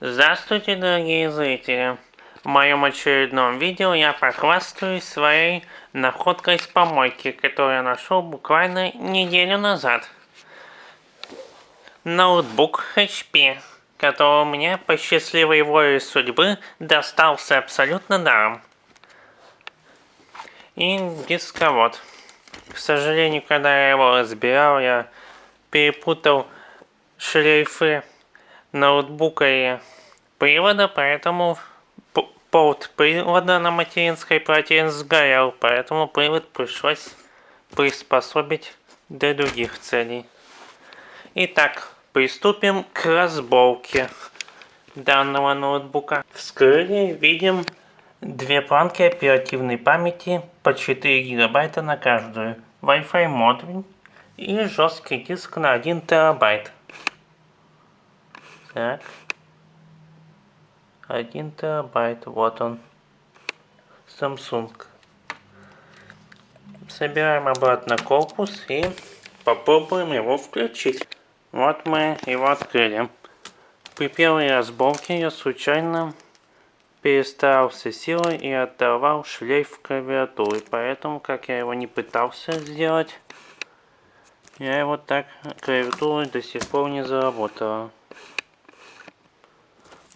Здравствуйте, дорогие зрители! В моем очередном видео я похвастаюсь своей находкой с помойки, которую я нашел буквально неделю назад. Ноутбук HP, который мне по счастливой воле судьбы достался абсолютно даром. И дисковод. К сожалению, когда я его разбирал, я перепутал шлейфы ноутбука и привода, поэтому порт привода на материнской плате сгорел, поэтому привод пришлось приспособить для других целей. Итак, приступим к разборке данного ноутбука. Вскрыли, видим две планки оперативной памяти по 4 гигабайта на каждую, Wi-Fi модуль и жесткий диск на 1 терабайт. Так. 1 терабайт, вот он. Samsung. Собираем обратно корпус и попробуем его включить. Вот мы его открыли. При первой разборке я случайно перестарался силой и оторвал шлейф клавиатуры. Поэтому, как я его не пытался сделать, я его так клавиатура до сих пор не заработала.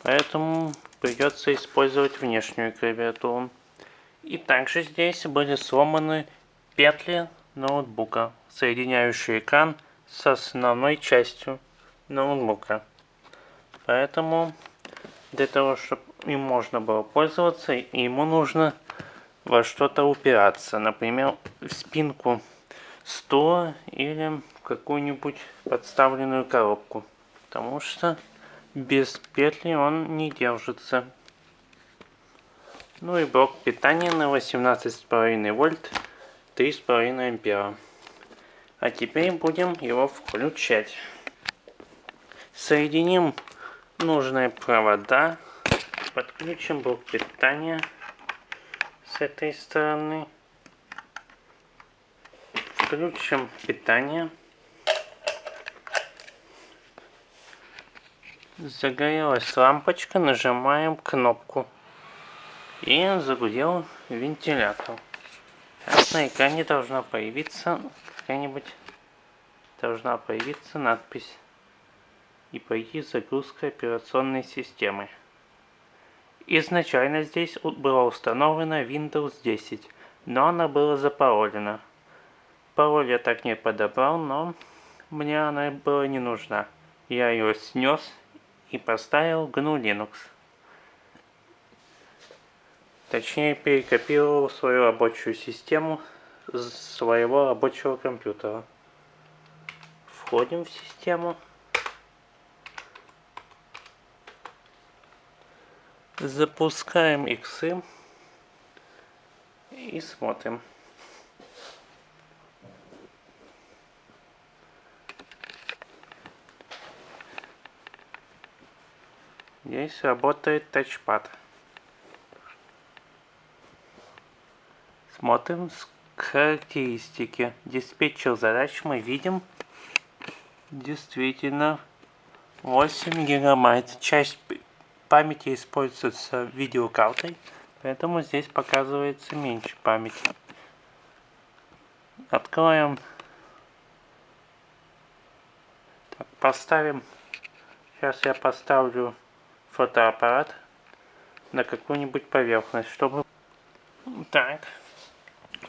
Поэтому придется использовать внешнюю клавиатуру. И также здесь были сломаны петли ноутбука, соединяющие экран с основной частью ноутбука. Поэтому для того, чтобы им можно было пользоваться, ему нужно во что-то упираться. Например, в спинку стула или в какую-нибудь подставленную коробку. Потому что без петли он не держится. Ну и блок питания на 18,5 вольт, 3,5 ампера. А теперь будем его включать. Соединим нужные провода. Подключим блок питания с этой стороны. Включим питание. Загорелась лампочка, нажимаем кнопку. И загудел вентилятор. Сейчас на экране должна появиться какая-нибудь должна появиться надпись и пойти загрузка операционной системы. Изначально здесь была установлена Windows 10, но она была запаролена. Пароль я так не подобрал, но мне она была не нужна. Я ее снес и поставил GNU Linux. Точнее, перекопировал свою рабочую систему с своего рабочего компьютера. Входим в систему. Запускаем иксы и смотрим. Здесь работает тачпад. Смотрим характеристики. Диспетчер задач мы видим действительно 8 гигабайт. Часть памяти используется видеокартой, поэтому здесь показывается меньше памяти. Откроем. Так, поставим. Сейчас я поставлю фотоаппарат на какую-нибудь поверхность, чтобы... Так.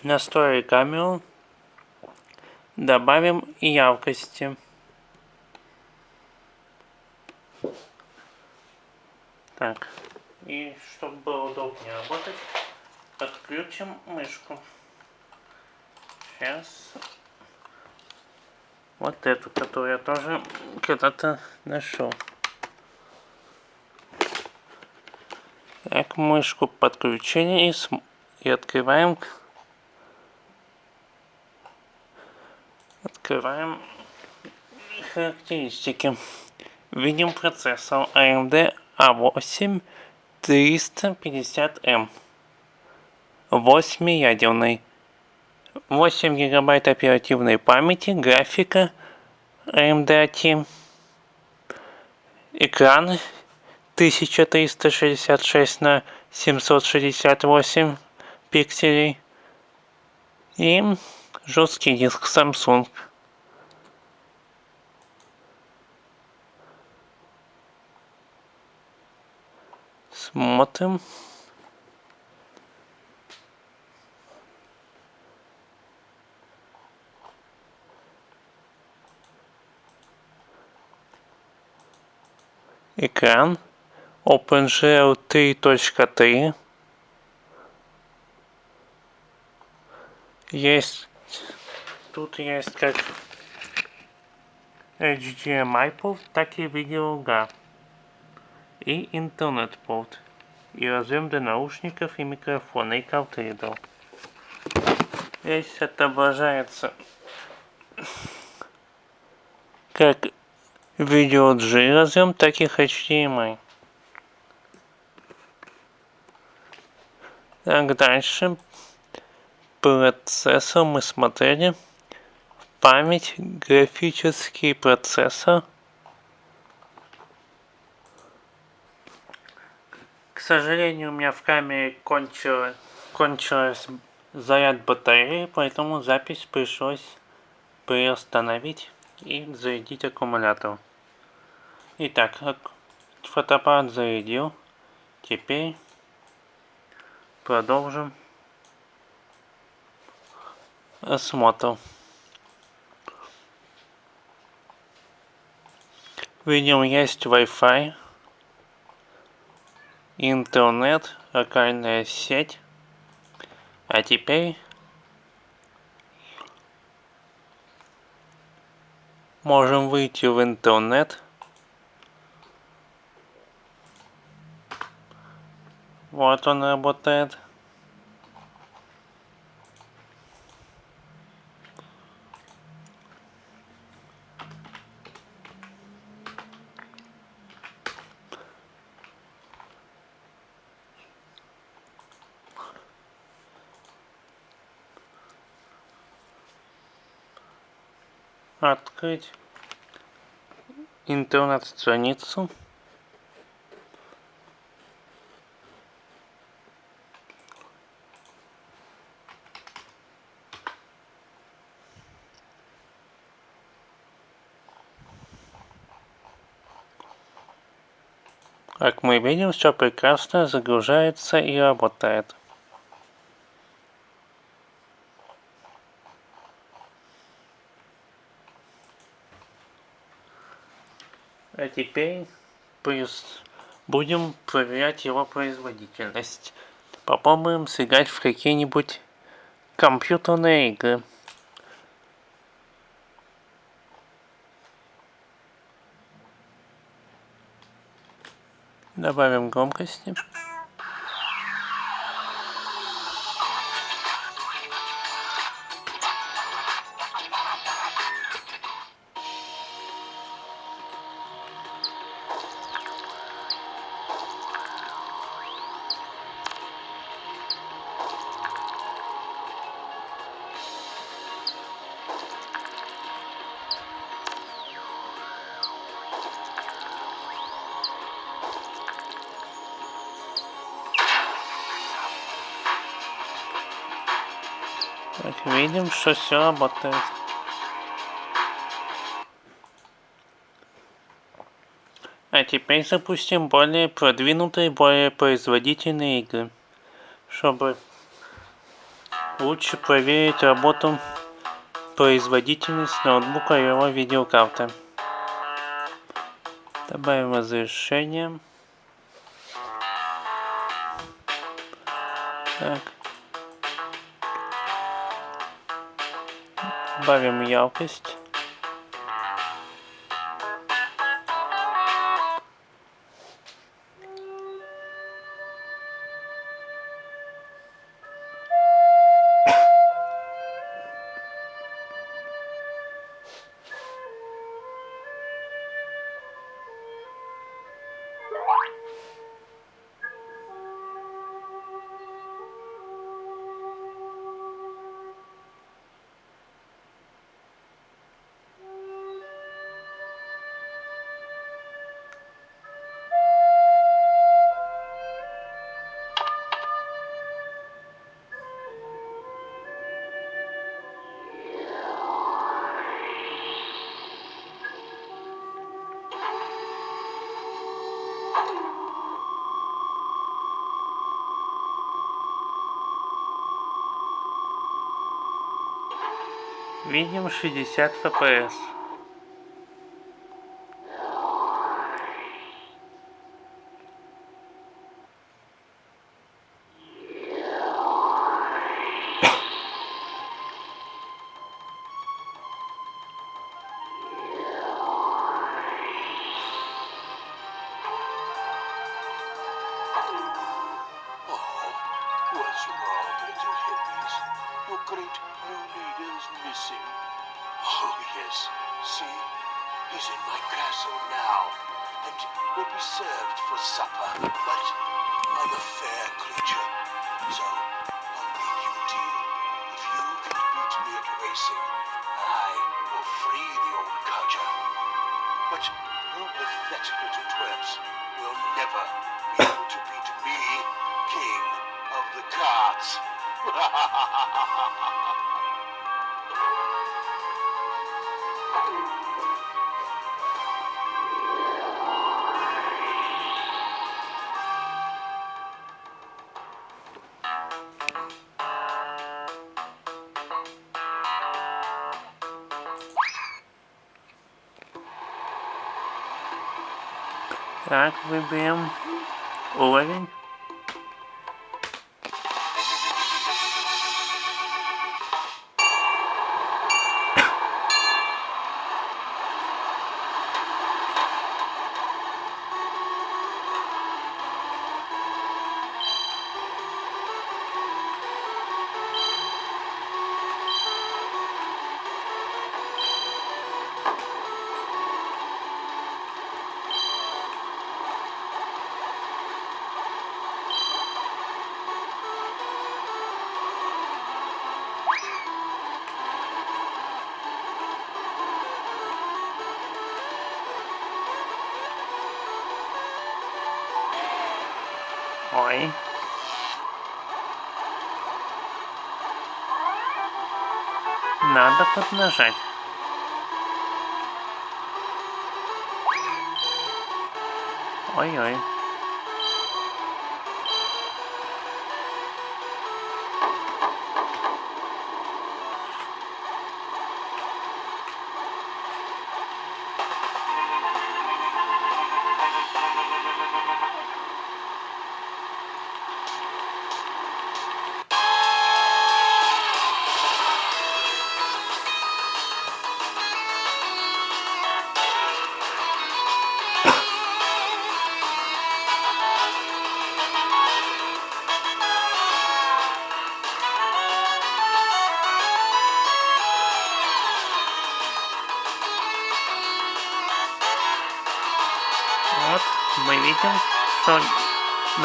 Настроим камеру. Добавим яркости. Так. И чтобы было удобнее работать, подключим мышку. Сейчас. Вот эту, которую я тоже когда-то нашел. Так, мышку подключение и, и открываем. Открываем характеристики. Видим процессор AMD A8 350M. 8-ядерный. 8 гигабайт оперативной памяти, графика AMD AT. Экран тысяча триста шестьдесят шесть на семьсот шестьдесят восемь пикселей. И жесткий диск Samsung. Смотрим. Экран OpenGL 3.3 есть тут есть как HDMI порт, так и видеога и интернет порт и разъем для наушников и микрофона и картридер. Здесь отображается как видео G разъем, так и HDMI. Так, дальше. Процессор мы смотрели. Память, графический процессор. К сожалению, у меня в камере кончилось, кончилось заряд батареи, поэтому запись пришлось приостановить и зарядить аккумулятор. Итак, фотоаппарат зарядил. Теперь продолжим осмотр. Видим, есть Wi-Fi, интернет, локальная сеть. А теперь можем выйти в интернет. Вот он работает. открыть интернет-страницу Как мы видим, все прекрасно загружается и работает. А теперь будем проверять его производительность. Попробуем сыграть в какие-нибудь компьютерные игры. Добавим громкости. Так, видим, что все работает. А теперь запустим более продвинутые, более производительные игры, чтобы лучше проверить работу производительность ноутбука и его видеокарты. Добавим разрешение. Так. Добавим яркость. Видим 60 FPS. But you pathetic little twerps will never be able to beat me, king of the carts. Так, выберем уровень. Надо поднажать. Ой-ой.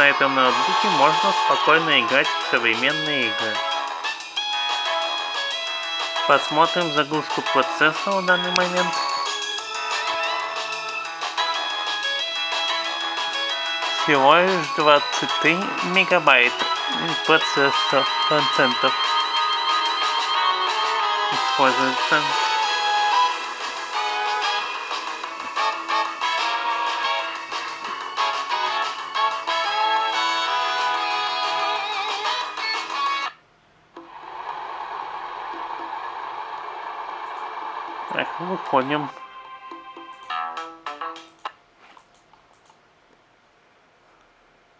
На этом ноутбуке можно спокойно играть в современные игры. Посмотрим загрузку процессора в данный момент. Всего лишь 23 мегабайт процессор процентов используется. Выходим.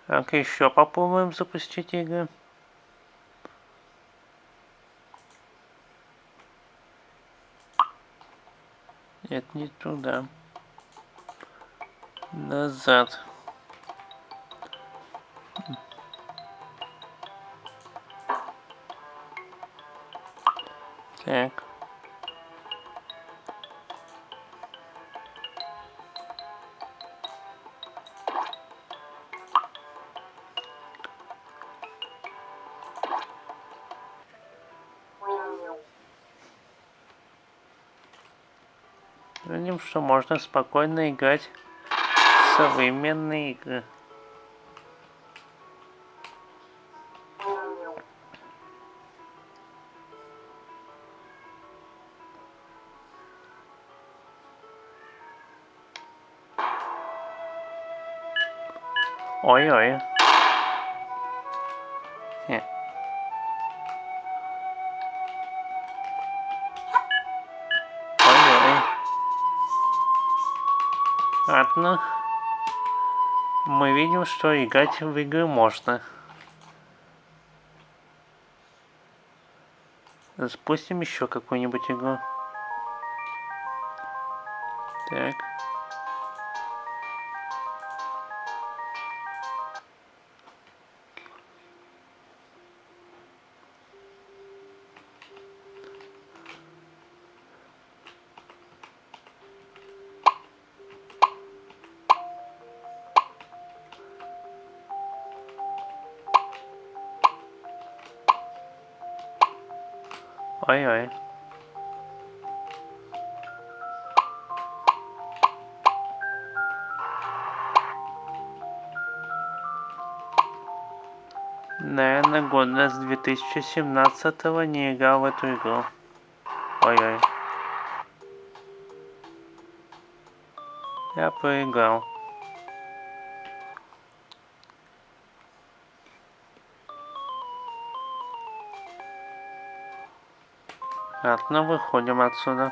Так, еще попробуем запустить игры. Нет, не туда. Назад. Так. Что можно спокойно играть в современные игры. Ой-ой. Ладно. Мы видим, что играть в игры можно. Запустим еще какую-нибудь игру. Так. Ой-ой. Наверное, года с 2017 не играл в эту игру. Ой-ой. Я проиграл. Ладно, выходим отсюда.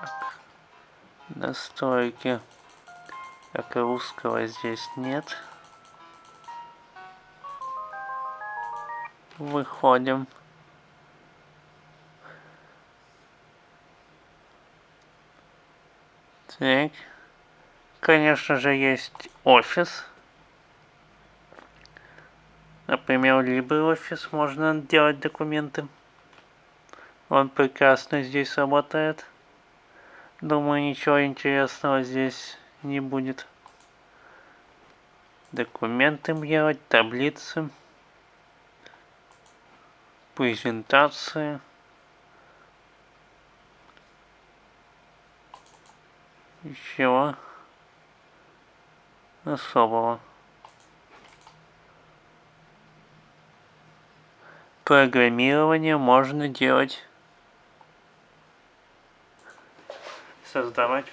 Так. Настройки. Как русского здесь нет. Выходим. Так. Конечно же, есть офис. Например, LibreOffice можно делать документы. Он прекрасно здесь работает. Думаю, ничего интересного здесь не будет. Документы делать, таблицы, презентации. Ничего особого. Программирование можно делать создавать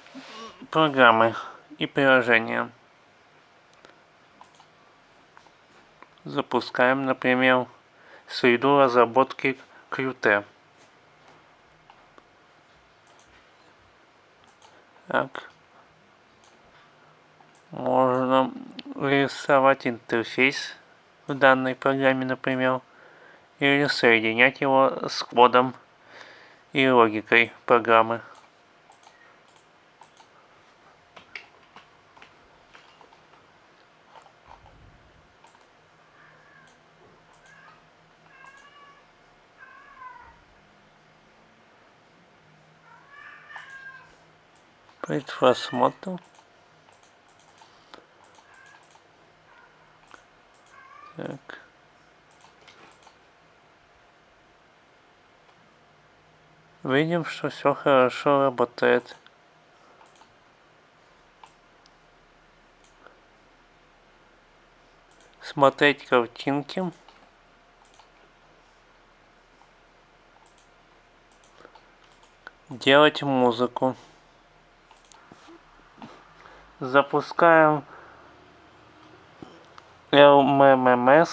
программы и приложения. Запускаем, например, среду разработки Qt. Так. Можно рисовать интерфейс в данной программе, например, или соединять его с кодом и логикой программы. Предпросмотр. Так. Видим, что все хорошо работает. Смотреть картинки. Делать музыку. Запускаем LMMS.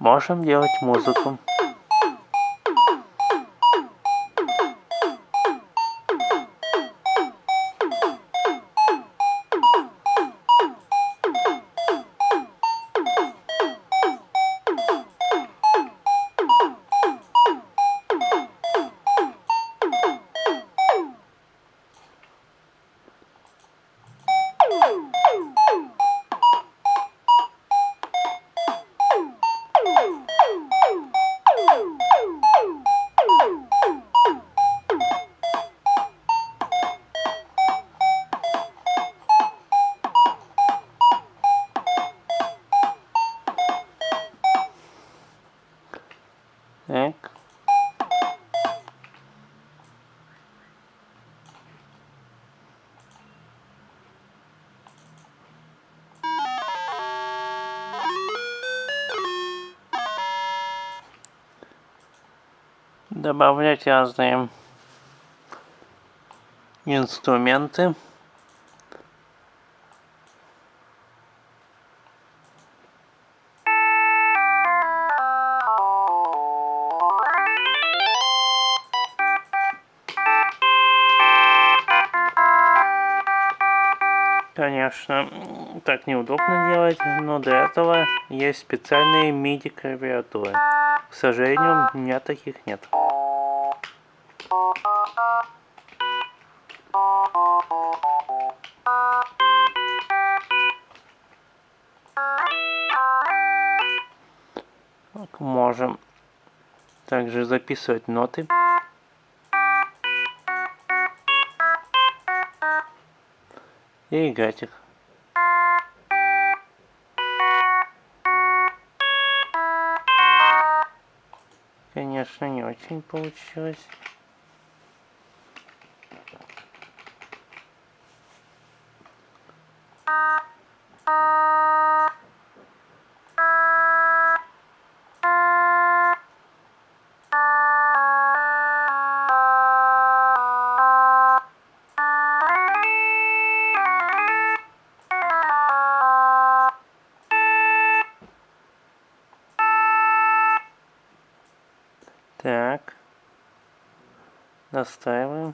Можем делать музыку. Добавлять разные инструменты. Конечно, так неудобно делать, но для этого есть специальные MIDI клавиатуры. К сожалению, у меня таких нет. Также записывать ноты. и играть их. Конечно, не очень получилось. Настраиваем.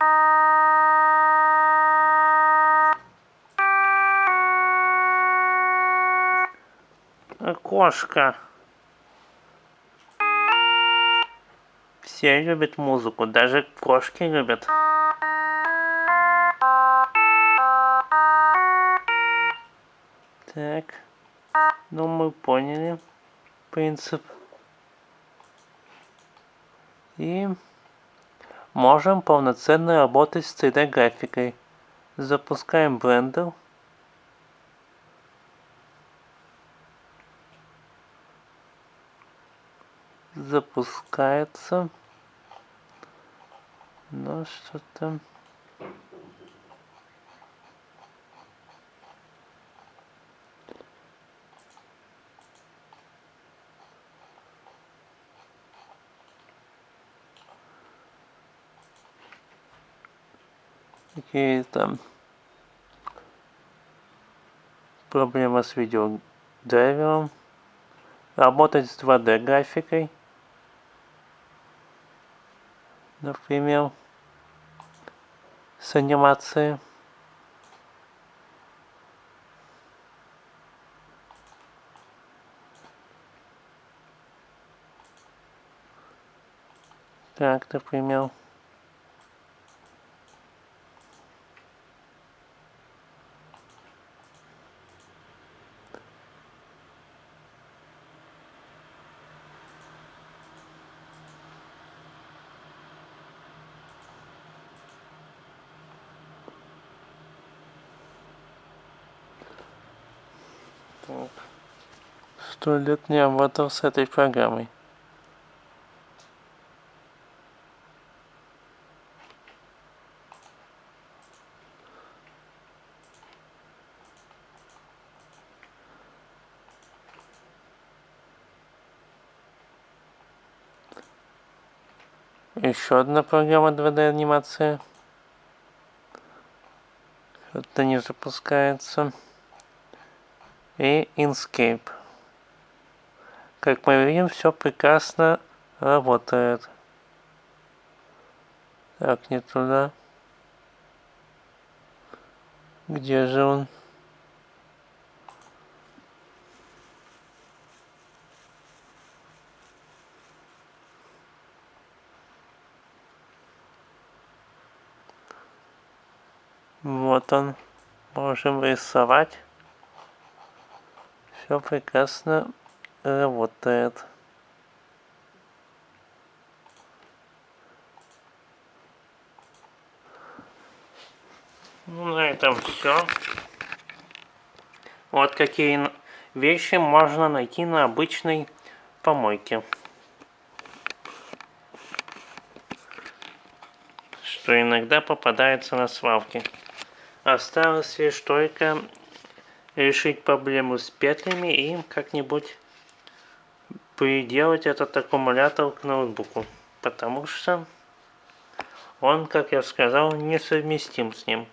Кошка. Все любят музыку, даже кошки любят. Так. Ну, мы поняли принцип. И можем полноценно работать с 3D графикой. Запускаем Blender. Запускается. Но что-то... какие-то проблема с видеодрайвером. Работать с 2D графикой. Например, с анимацией. Так, например. Сто лет не работал с этой программой. Еще одна программа 2D анимация. Это не запускается и Inkscape. Как мы видим, все прекрасно работает. Так, не туда. Где же он? Вот он. Можем рисовать все прекрасно работает. Ну, на этом все. Вот какие вещи можно найти на обычной помойке. Что иногда попадается на свалке. Осталось лишь только решить проблему с петлями и как-нибудь приделать этот аккумулятор к ноутбуку потому что он, как я сказал, несовместим с ним.